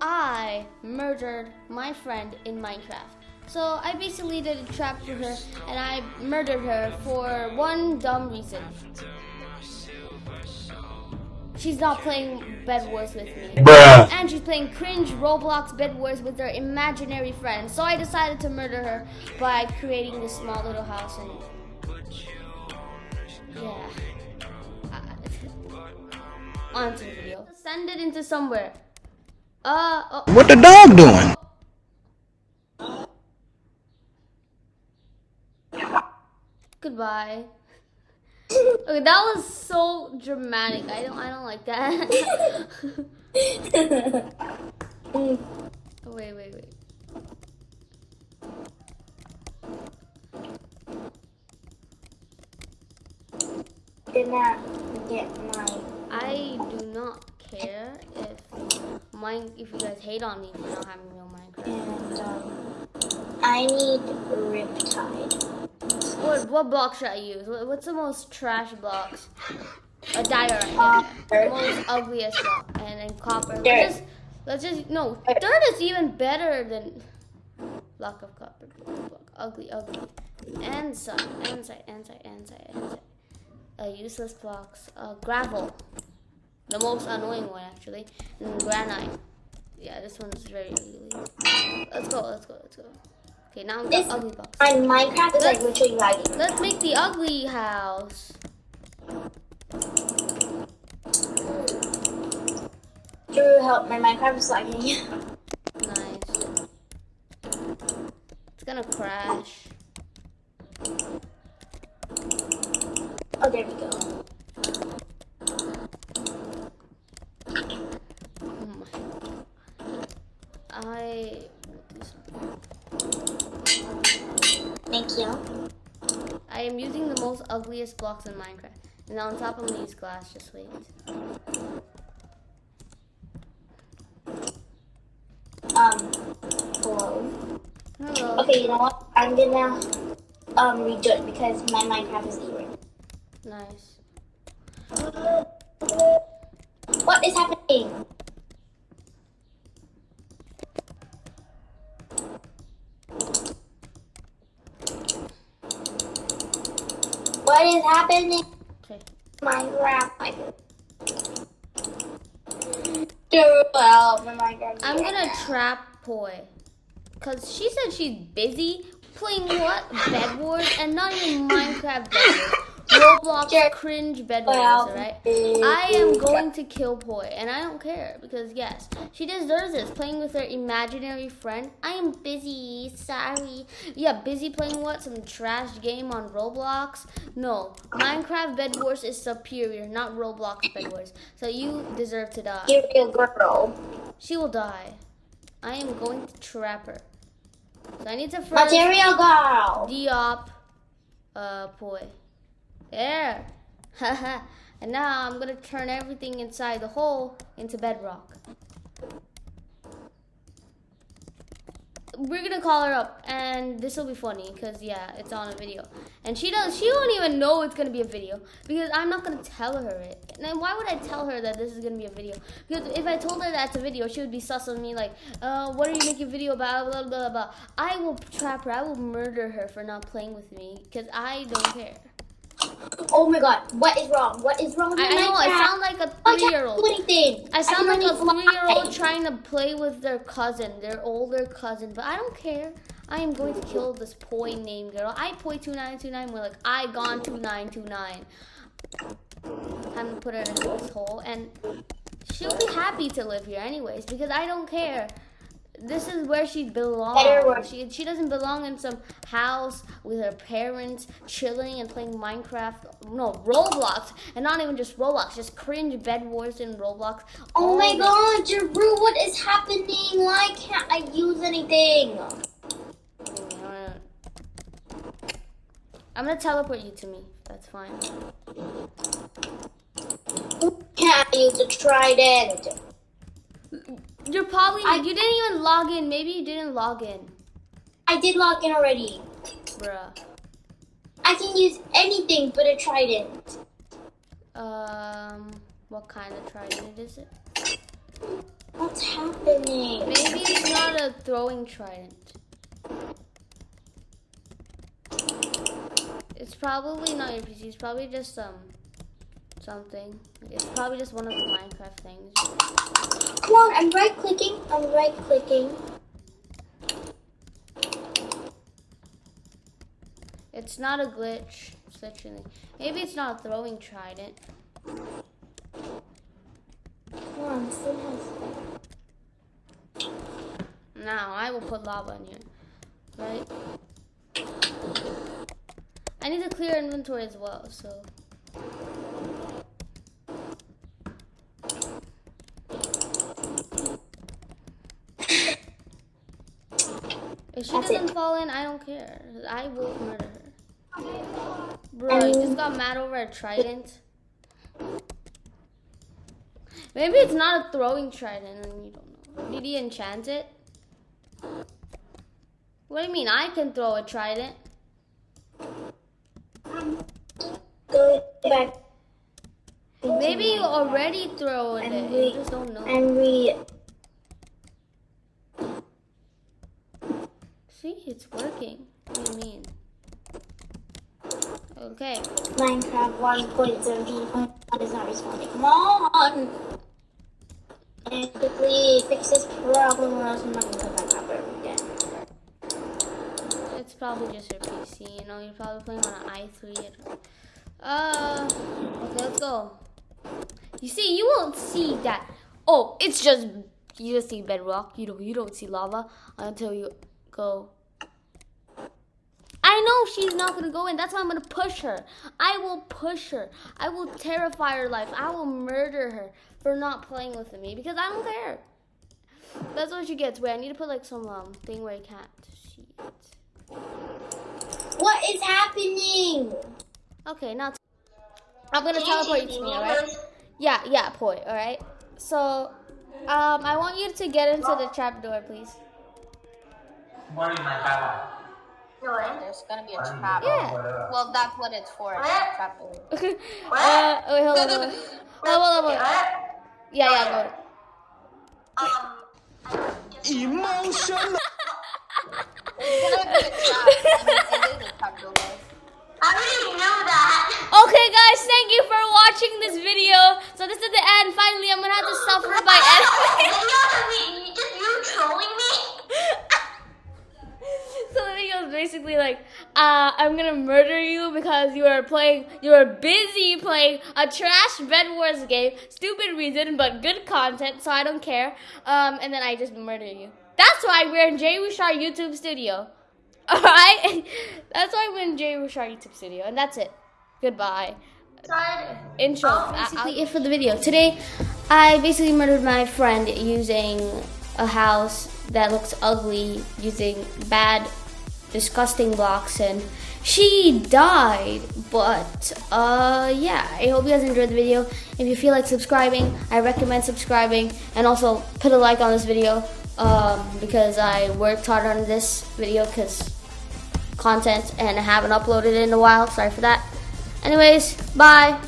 I murdered my friend in Minecraft. So I basically did a trap for her and I murdered her for one dumb reason. She's not playing Bed Wars with me. Bruh. And she's playing cringe Roblox Bed Wars with her imaginary friend. So I decided to murder her by creating this small little house and yeah. Uh, on to the video. Send it into somewhere. Uh, oh. What the dog doing? Goodbye. Okay, that was so dramatic. I don't I don't like that. oh, wait, wait, wait. Did not get my. I do not care if mine if you guys hate on me for not having real Minecraft. And um, I need Riptide. What what block should I use? What's the most trash blocks? A diorite. Uh. The most ugliest block, and then copper. Let's just let's just no. Dirt is even better than block of copper. Block. Ugly, ugly. Andesite, andesite, andesite, andesite, andesite. Uh, useless blocks. Uh, gravel. The most annoying one actually. And granite. Yeah, this one's very ugly. Let's go, let's go, let's go. Okay, now we got ugly box. My Minecraft is like Let's- literally lagging. Let's make the ugly house. Drew, help! My Minecraft is lagging. Nice. It's gonna crash. oh, there we go. Oh my. I. Thank you. I am using the most ugliest blocks in Minecraft. And on top I'm gonna glass, just wait. Um, hello. Hello. Okay, you know what? I'm gonna um redo it because my Minecraft is erased. Nice. What is happening? What is happening? Okay. Minecraft. My Dude, well, my Minecraft. I'm gonna trap Poi. Cause she said she's busy playing what? Bed Wars and not even Minecraft Bed Wars. Roblox cringe Bed Wars, alright? I am going to kill Poi, and I don't care because yes, she deserves this. Playing with her imaginary friend. I am busy. Sorry. Yeah, busy playing what? Some trash game on Roblox? No, Minecraft Bed Wars is superior, not Roblox Bed Wars. So you deserve to die. Me a girl. She will die. I am going to trap her. So I need to first Material girl. Diop uh Poi. There. Haha. and now I'm gonna turn everything inside the hole into bedrock. We're gonna call her up and this will be funny because yeah, it's on a video. And she does she won't even know it's gonna be a video because I'm not gonna tell her it. And why would I tell her that this is gonna be a video? Because if I told her that's a video, she would be sus on me like, uh, what are you making a video about? Blah blah blah. I will trap her. I will murder her for not playing with me because I don't care. Oh my god, what is wrong? What is wrong with I, my I know I sound like a oh, can't three-year-old. do anything. I sound like a three-year-old trying to play with their cousin, their older cousin, but I don't care. I am going to kill this poi name girl. I poi two nine two nine. We're like I gone two nine two nine. Time to put her in this hole, and she'll be happy to live here anyways because I don't care. This is where she belongs. She she doesn't belong in some house with her parents chilling and playing Minecraft. No Roblox, and not even just Roblox, just cringe Bed Wars in Roblox. Oh my god, Jeru, what is happening? Why can't I use anything? I'm gonna teleport you to me. That's fine. Can't I use the trident? You're probably I- you didn't even log in. Maybe you didn't log in, I did log in already. bruh. I can use anything but a trident. Um, what kind of trident is it? What's happening? Maybe it's not a throwing trident. It's probably not your PC. It's probably just um something. It's probably just one of the Minecraft things. Come on, I'm right clicking. I'm right clicking. It's not a glitch. It's literally. Maybe it's not a throwing trident. Come on, still has. Now I will put lava in here. Right? I need to clear inventory as well, so. If she That's doesn't it. fall in, I don't care. I will murder her. Bro, you um, just got mad over a trident. Maybe it's not a throwing trident and you don't know. Did he enchant it? What do you mean? I can throw a trident. Go back. Maybe you already throw it. And You just don't know. And we. See, it's working. What do you mean? Okay. Minecraft 1.17.1 is not responding. Come on! And quickly fix this problem or else I'm not gonna put my cover again. It's probably just your PC. You know, you're probably playing on an i3. Uh, okay, let's go. You see, you won't see that. Oh, it's just you just see bedrock. You don't you don't see lava until you go. I know she's not gonna go in. That's why I'm gonna push her. I will push her. I will terrify her life. I will murder her for not playing with me because I don't care. That's what she gets. Wait, I need to put like some um thing where I can't see it. What is happening? Okay, now I'm gonna teleport you to me, alright? Yeah, yeah, poi, alright? So, um, I want you to get into the trapdoor, please. Morning, my power. There's gonna be a trap. Yeah. Well, that's what it's for. It's a trap door. uh, wait, hold on, hold on. Hold on, hold on. Yeah, yeah, Emotional. It's gonna be a trap. I mean, it is a trap door. guys. I didn't know that. Okay, guys, thank you for watching this video. So this is the end. Finally, I'm gonna have to suffer by enemies. Just you trolling me? so the video is basically like, uh, I'm gonna murder you because you are playing, you are busy playing a trash Bed Wars game. Stupid reason, but good content, so I don't care. Um, and then I just murder you. That's why we're in Jay Rushar YouTube Studio. Alright? That's why we're in Jay Rushar YouTube Studio. And that's it. Goodbye. Intro. Basically, it for the video. Today, I basically murdered my friend using a house that looks ugly, using bad, disgusting blocks, and she died. But, uh, yeah, I hope you guys enjoyed the video. If you feel like subscribing, I recommend subscribing, and also put a like on this video, um, because I worked hard on this video, because content, and I haven't uploaded it in a while. Sorry for that. Anyways, bye.